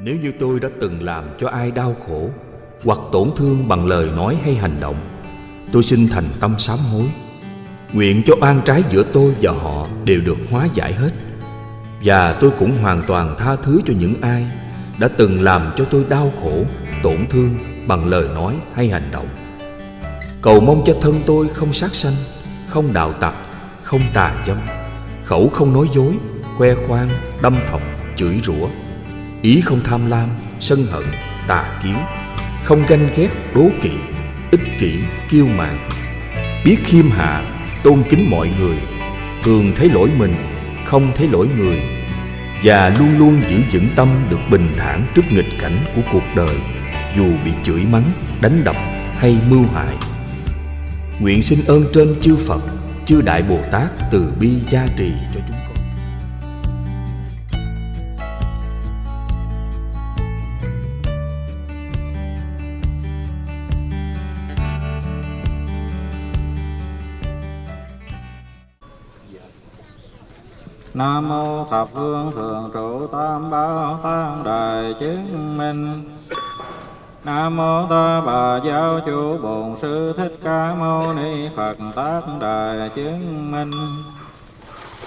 Nếu như tôi đã từng làm cho ai đau khổ Hoặc tổn thương bằng lời nói hay hành động Tôi xin thành tâm sám hối. Nguyện cho oan trái giữa tôi và họ đều được hóa giải hết. Và tôi cũng hoàn toàn tha thứ cho những ai Đã từng làm cho tôi đau khổ, tổn thương bằng lời nói hay hành động. Cầu mong cho thân tôi không sát sanh, không đạo tặc, không tà dâm Khẩu không nói dối, khoe khoang, đâm thọc, chửi rủa. Ý không tham lam, sân hận, tà kiến. Không ganh ghét, đố kỵ, ích kỷ, kiêu mạn. Biết khiêm hạ, tôn kính mọi người. Thường thấy lỗi mình, không thấy lỗi người. Và luôn luôn giữ vững tâm được bình thản trước nghịch cảnh của cuộc đời Dù bị chửi mắng, đánh đập hay mưu hại. Nguyện xin ơn trên chư Phật, chư Đại Bồ Tát từ bi gia trì cho chúng Nam mô thập phương thường trụ tam bảo tăng đại chứng minh. Nam mô Ta Bà Giáo chủ Bổn Sư Thích Ca Mâu Ni Phật tác đại chứng minh.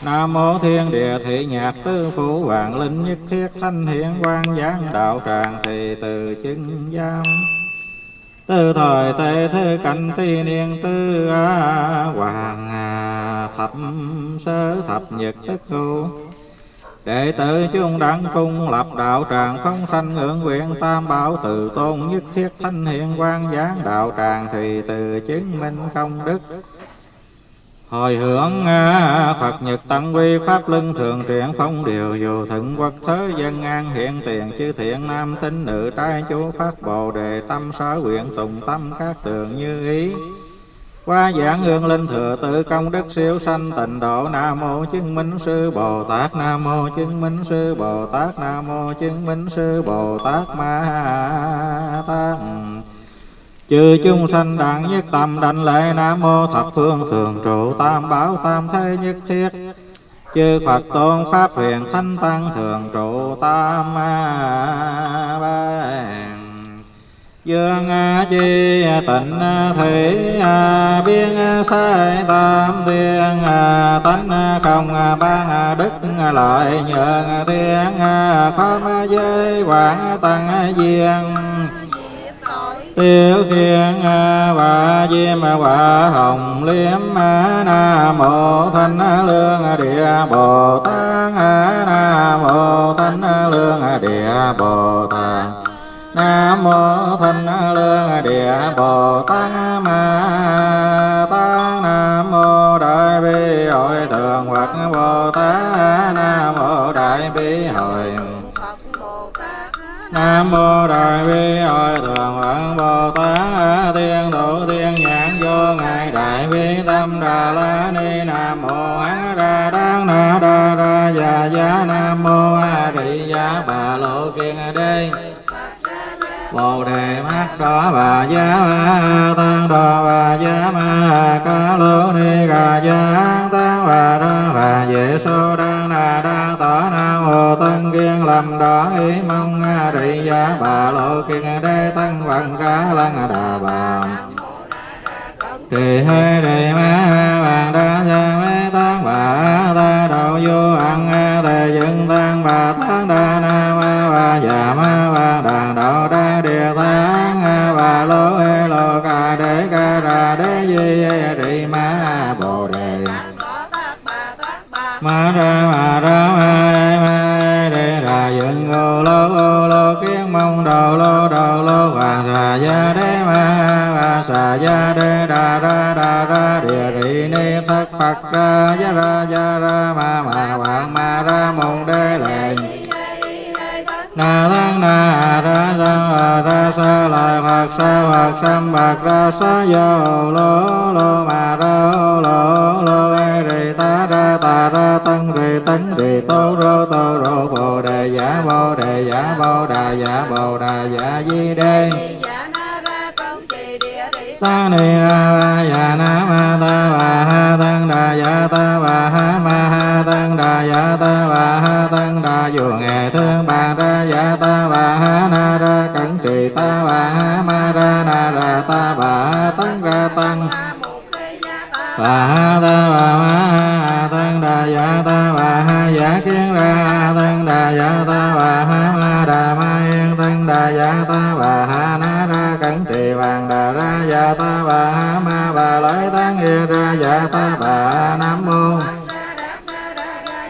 Nam mô Thiên Địa Thị Nhạc Tư Phủ Vạn Linh Nhất Thiết Thanh Hiển Quang Giáng Đạo Tràng Thị Từ Chứng Giam Tư thời tệ thư cảnh thi niên tư a hoàng à, thập sơ thập nhật tức cụ Đệ tử chung đẳng cung lập đạo tràng không sanh ngưỡng nguyện tam bảo từ tôn nhất thiết thanh hiện quan giáng đạo tràng thì từ chứng minh công đức. Hồi hướng à, Phật Nhật Tăng quy Pháp Lưng Thường triển phong điều dù thượng quốc thế dân an hiện tiền chư thiện nam tín nữ trai chú Phát Bồ Đề tâm sở nguyện tùng tâm các tường như ý. Qua giảng hương linh thừa tự công đức siêu sanh tịnh độ, nam mô chứng minh sư bồ tát, nam mô chứng minh sư bồ tát, nam mô chứng minh sư bồ tát ma tát chư chúng sanh đẳng nhất tâm đảnh lễ nam mô thập phương thường trụ tam bảo tam thế nhất thiết. Chư phật tôn pháp huyền thánh tăng thường trụ tam ba Dương chi tịnh, thủy biên sai tam thiên, tánh không ban đức lợi nhượng thiên pháp giới quảng tăng diên tiêu thiên và diêm và hồng liếm nam mô thanh lương địa bồ tát nam mô thanh lương địa bồ tát. Nam mô thanh lương địa bồ tát, ma tát. Nam mô đại bi hội thượng phật bồ tát. Nam mô đại bi hội Nam mô Đại Bi Hội Thượng Phật Bồ Tát Thiên độ Thiên Nhãn Vô Ngài Đại Bi Tâm Đà La Ni Nam mô A Ra Đăng Na Đa Ra Già Giá Nam mô A Di Giá Bà Lộ Kiên Đê Bồ đề mắt đỏ bà giá ma tăng đỏ bà giá ma ca lô ni gà giá tăng bà ra bà dễ số đa na đa tỏ na hồ tân kiên làm đỏ ý mong a trị giá bà lộ kiên đế tăng vận ra lăng đà bà trì hê trì ma bàn đa phật ra ya ra ya ra ma ma vàng ma ra môn đế lệ na tăng na ra ra ra sa lại phật sa phật sam phật ra sa yo lô lô ma ra lô lô ê rì ta ra ta ra tăng rì tánh rì tô rô tô rô bồ đề giả bồ đề giả bồ đà giả bồ đà giả di đê sa ni ra va ya na ma ta va ha tăng đà ya ta va ha ma ha tăng đà ya ta va ha tăng đà dù nghệ thương bà ra ya ta va ha na ra cẩn trì ta va ha ma ra na ra ta va ha tăng ra tăng và ha ta bà ha tăng đà dạ ta và ha dạ kiến ra tăng đà dạ ta và ha ma đà ma yên tăng đà dạ ta và ha na tăng cẩn trì đà ra dạ ta bà ha ma bà lợi tăng yên ra dạ ta bà nam mô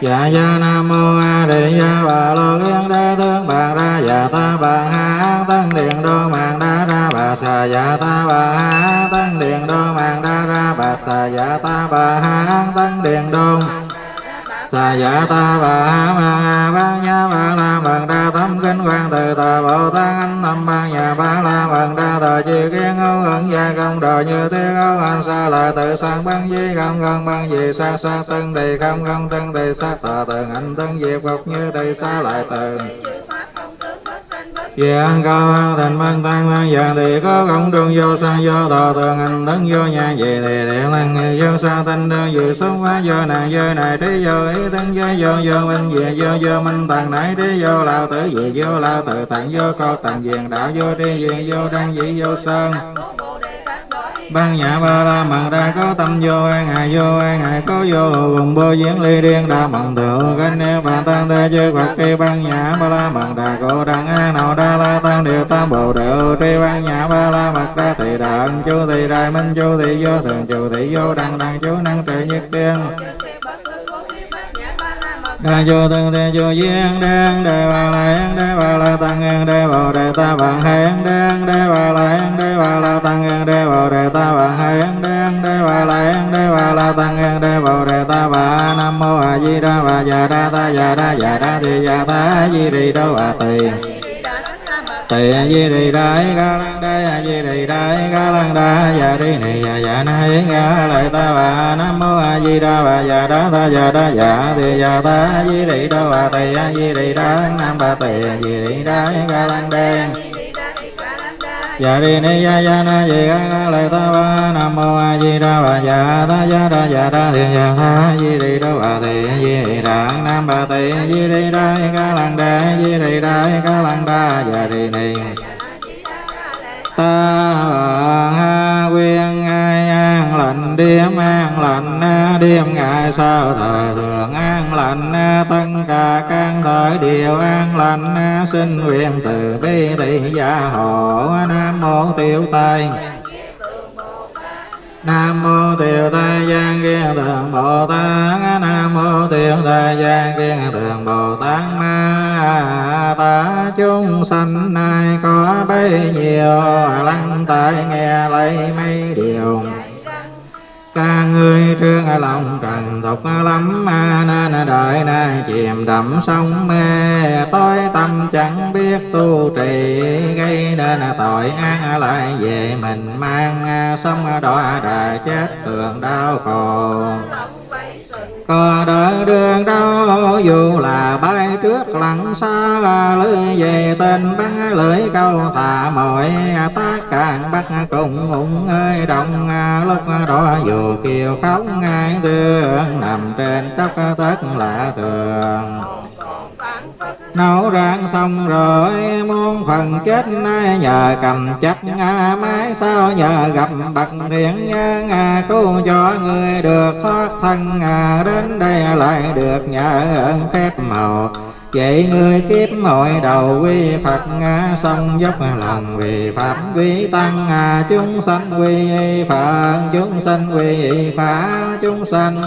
dạ dạ nam mô a di đà bà lô yên đa thương bà ra dạ ta bà ha tăng điện đô mạng đa ra bà xà dạ ta bà ha tăng điện đô mạng đa ra bà xà dạ ta bà ha tăng điện đô sa dạ ta bà ha ma ha ban nha ba la bằng đa tâm kinh quan từ tà bồ tát anh tâm ban nhà ba la bằng đa tà chi kiến hữu ẩn gia công đồ như thế hữu anh sa lại tự sang ban di không gần ban gì sa sa tân thì không không tân thì sát tà tường anh tân diệp ngọc như tỳ sa lại tường Dạ văn thành văn tăng, văn dạng thì có công trung vô sang vô tòa tường hành tấn vô nhà. Về thì điện lăng vô sa, thanh đơn dự xuất hóa, vô nàng, vô này trí, vô ý tấn, vô vô vô minh, về, vô vô minh tàng nãy trí, vô lao tử, về, vô lao tự tặng vô co tặng diện đạo, vô tri diện vô đăng dĩ, vô sơn ban nhã ba la mật đa có tâm vô an, ngài vô an, ngài có vô cùng bơ diễn ly điên đa mận thượng cánh nêu bàn tăng đa chư phật khi ban nhã ba la mật đa cổ đẳng a nào đa la tăng điều tam bồ đề tri ban nhã ba la mật đa thị đạn chú thị đại minh chú thị vô thường chú thị vô đăng đăng chú năng trị nhất tiên. Đa vô tương thế vô duyên đen đề bà la hán đế bà la tăng hán bồ đề ta bằng hai hán đế bà la hán già đa già đa già ta di đi đâu à tỳ tỳ di đi đái ca lăng đái a di đi đái ca lăng đa ya đi này ya ya na yến ga lại ta bà nam mô a di đà bà ya đá ta ya đá ya đi ya ta di đi đâu à tỳ a di đi đá nam bà tỳ di đi đái ca lăng đen dạ đi ni ya ya na di ga na lai ta ba nam mô a di đà bà dạ ta dạ ra dạ ra thiền dạ ta di đi đâu bà tỳ a di đi nam bà tỳ di đi đà ca lăng đà di đi đà ca lăng đà dạ đi ni ta ha quyên ai an lành, đêm an lành, đêm ngày sao thời thường an lành. Tất cả các thời điều an lành, xin nguyện từ bi thị gia hộ. Nam mô tiểu tây. Nam mô tiểu tây Giang Kiên Thượng Bồ Tát. Nam mô tiểu tây Giang Kiên Thượng Bồ Tát. Ma Ta chúng sanh nay có bấy nhiêu, lăng tại nghe lấy mấy điều ngươi trương lòng trần thục lắm nên đời nay chìm đắm sông mê. Tối tâm chẳng biết tu trì, gây nên tội ác lại về mình mang. Sông đọa đà chết tường đau khổ cờ đợi đường đâu dù là bay trước lặng xa lưỡi về tên bắn lưỡi câu thả mọi tất càng bắt cùng ủng ơi, đồng lúc đó dù kiều khóc ngay tương nằm trên tróc tất lạ thường nấu rang xong rồi, muôn phần chết nay, nhờ cầm chắc mái sao nhờ gặp bậc thiện nhân cứu cho người được thoát thân đến đây lại được nhờ ơn phép màu. Vậy người kiếp hội đầu quy Phật Xong dốc lòng vì Pháp quý Tăng Chúng sanh quy Phật, Chúng sanh quy Pháp, Chúng sanh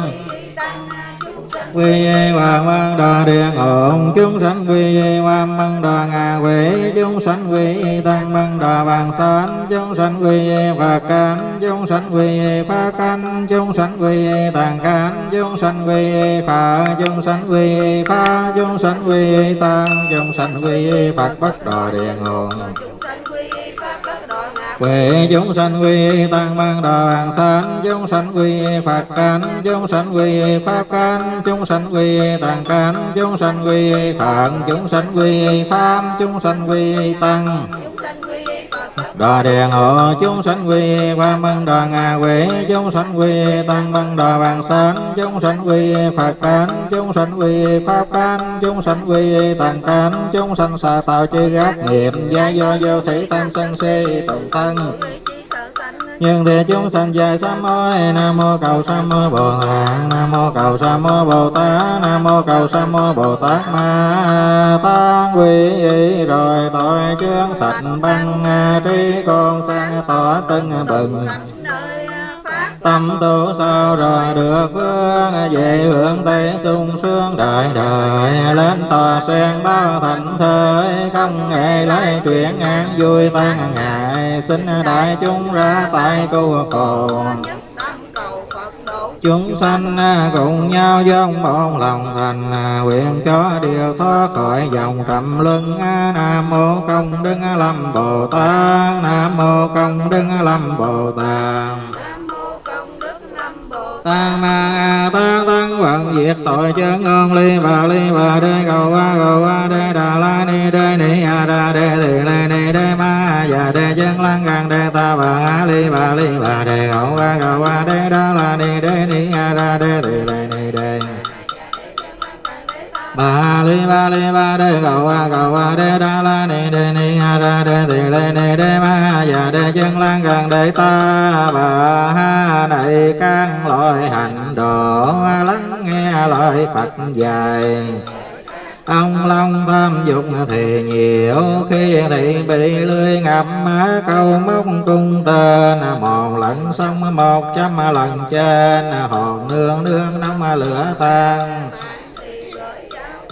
quy hoàng văn đà điện ổn chúng sanh quy hoàng mang đà ngà quỷ chúng sanh quy tăng mang đà vàng sanh chúng sanh quy phật cánh chúng sanh quy phá cánh chúng sanh quy tàng cánh chúng sanh quy phật chúng sanh quy phá chúng sanh quy tăng chúng sanh quy phật bất đà điện ổn Quệ chúng sanh quy tăng mang đoàn sanh, chúng sanh quy phật cánh chúng sanh quy pháp cánh chúng sanh quy tàng cánh chúng sanh quy phạn, chúng sanh quy pháp chúng sanh quy tăng đà điện hộ chúng sanh quy qua mân đà ngà quỷ chúng sanh quy, tăng mân đà Bàn sán, chúng sanh quy, phật cán chúng sanh quy, pháp cán chúng sanh quy tàn cán chúng sanh xà tạo chư gác nghiệp, gia do vô thủy tam sân si tụng thân nhưng thì chúng sanh dài sám ơi nam mô cầu sám mô bồ tát, nam mô cầu sám mô bồ tát, nam mô cầu sám mô bồ tát ma tán quy rồi tội chướng sạch băng, trí con sang tỏ tưng bừng tâm tu sao rồi được vương? Về hướng tây sung sướng đời đời, lên tòa sen bao thành thế không hề lấy chuyện an vui tan ngại xin đại chúng ra tại tu cầu chúng sanh cùng nhau dâng một lòng thành, nguyện cho điều thoát khỏi dòng trầm luân. Nam mô công đức lâm bồ tát, nam mô công đức lâm bồ tát tăng ma tăng tăng vận diệt tội chân ngôn ly bà ly bà đê cầu qua cầu qua đê đà la ni đê ni a đa đê thì lê ni đê ma và đê chân lăng càng đê ta bà a ly bà ly bà đê cầu qua cầu qua đê đà la ni đê ni a đa đê thì lê ba li ba li, ba đê cầu a cầu a đê, đa, la, ni, đê, ni, a ra đê thì lê, ni, đê, ma và đê, chân, lan, gần, đê, ta, bà, ha này căn loại hành độ lắng, nghe lời Phật dạy. Ông long tham dục thì nhiều Khi thì bị lưới ngập câu móc cung tên. Một lần xong, một trăm lần trên, Hồn nương nương nóng lửa tan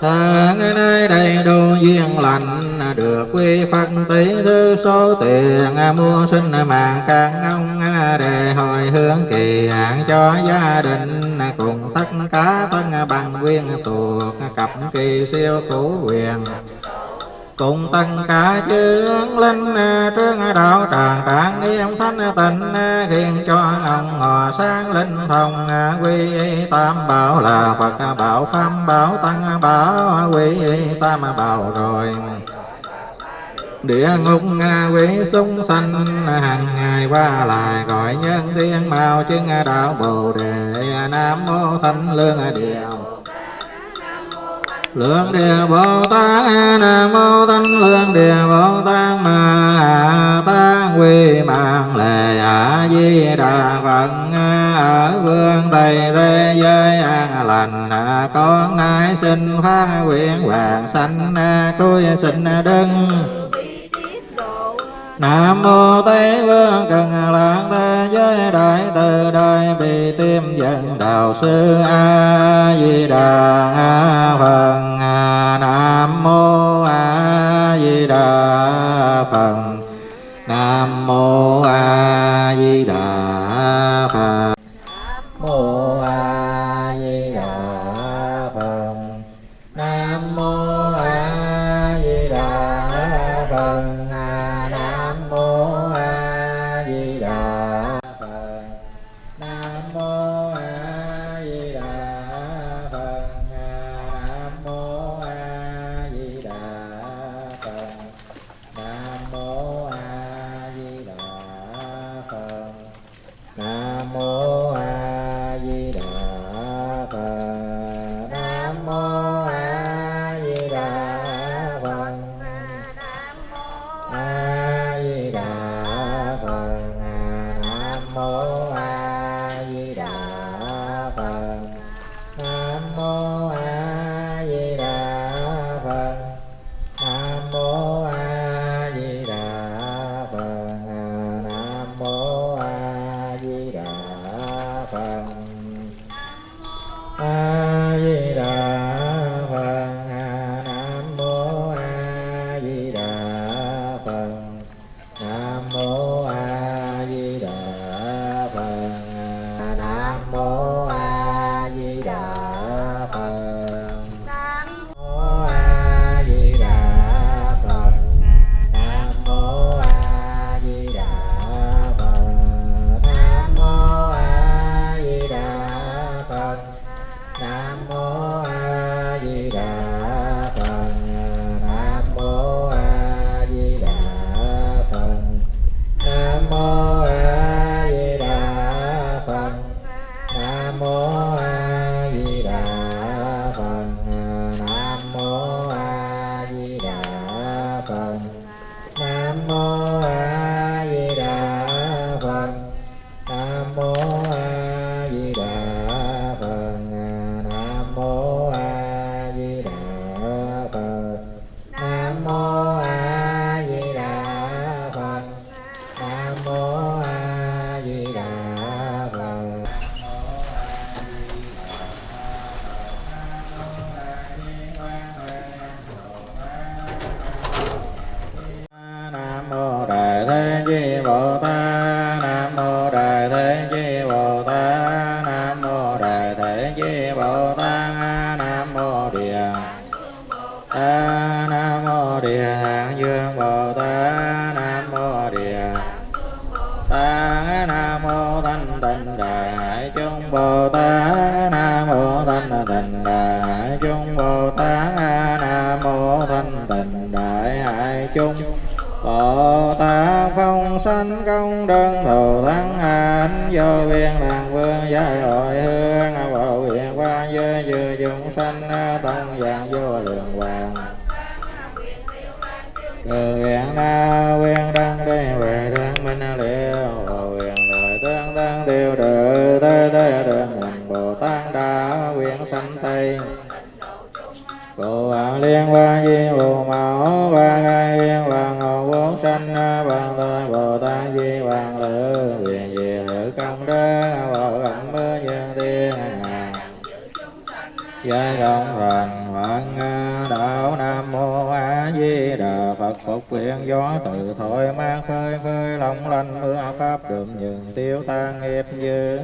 ta nơi đây đủ duyên lành, được quy phật tỷ thứ số tiền mua sinh mạng càng ông để hồi hướng kỳ hạn cho gia đình. Cùng tất cả tân bằng quyên thuộc cặp kỳ siêu cũ quyền cùng tất cả chướng linh à, trương đạo tràng trạng nghiêm thánh à, tịnh khiến à, cho ông hòa sáng linh thông quy tam bảo là phật bảo pháp bảo tăng bảo quy tam bảo rồi. Địa ngục quỷ súng sanh hàng ngày qua lại gọi nhân thiên mạo chứng đạo bồ đề nam mô thánh lương điều lượng địa bồ tát, nam mô tánh lượng địa bồ tát, ma tát, quy mạng lệ a di đà phật. Ở vương tây thế giới an lành, con nay xin phát nguyện hoàng sanh tôi xin đứng. Nam mô Tây Vương Cần Lạc Thế Giới Đại Từ Đại Bi Tiêm Dân Đạo Sư A Di Đà Phật. Nam mô A Di Đà Phật. Nam mô A Di Đà Phật. 고마워. con nam mô a chúng sanh tông vàng vô lượng vàng. Từ nguyện na quyên đăng đi, về đăng minh liêu nguyện lợi tương tăng tiêu trừ tê tê đường mình bồ tát đã quyện sanh tây. Bồ tát liên quan di bồ mẫu quan ai liên quan ngộ, bốn sanh bàn tôi bồ tát di hoàng lữ quyền về lữ công đức giai đông thành hoạn đạo nam mô a di đà phật. Phục quyền gió từ thổi mang khơi khơi long lanh mưa pháp đượm nhường tiêu tan nghiệp dư.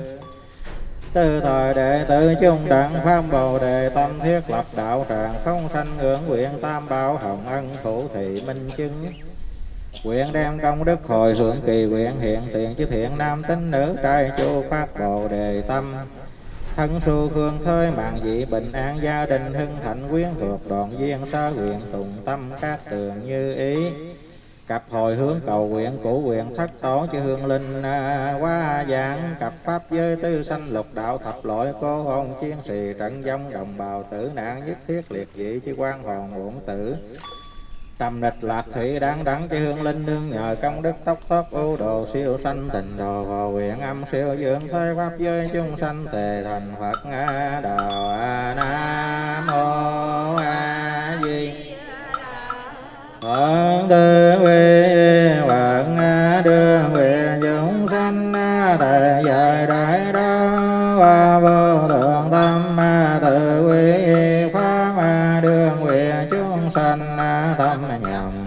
Từ thời đệ tử chung đẳng pháp bồ đề, tâm thiết lập đạo tràng không sanh ngưỡng nguyện tam bảo hồng ân thủ thị minh chứng. Nguyện đem công đức hồi hưởng kỳ nguyện hiện tiền chư thiện nam tín nữ trai chu phát bồ đề tâm. Thân su hương thơi mạng dị bình an gia đình hưng thạnh quyến thuộc đoàn duyên xa nguyện tùng tâm các tường như ý. Cặp hồi hướng cầu nguyện của nguyện thất tổ chư hương linh à, qua giảng. Cặp pháp giới tư sanh lục đạo thập loại cô hồn chiến sĩ trận dông đồng bào tử nạn nhất thiết liệt dị chư quan hồn uổng tử trầm địch lạc thủy đáng đắng chi hương linh nương nhờ công đức tóc thoát ưu đồ siêu sanh tình đồ vào nguyện âm siêu dưỡng thế pháp giới chúng sanh tề thành phật nga đạo a nam mô a di Phật tư quy Phật đưa nguyện chúng sanh tề dài đại đó và vô tâm nhầm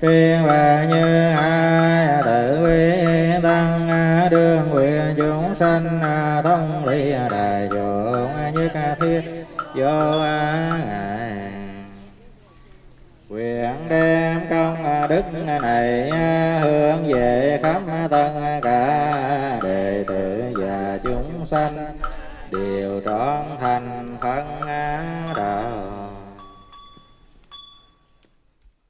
Tuyên về như ai tự quy tăng, đương nguyện chúng sanh, thông ly đại dụng như ca thiết, vô ngại nguyện đem công đức này hướng về khắp tất cả đệ tử và chúng sanh, đều trọn thành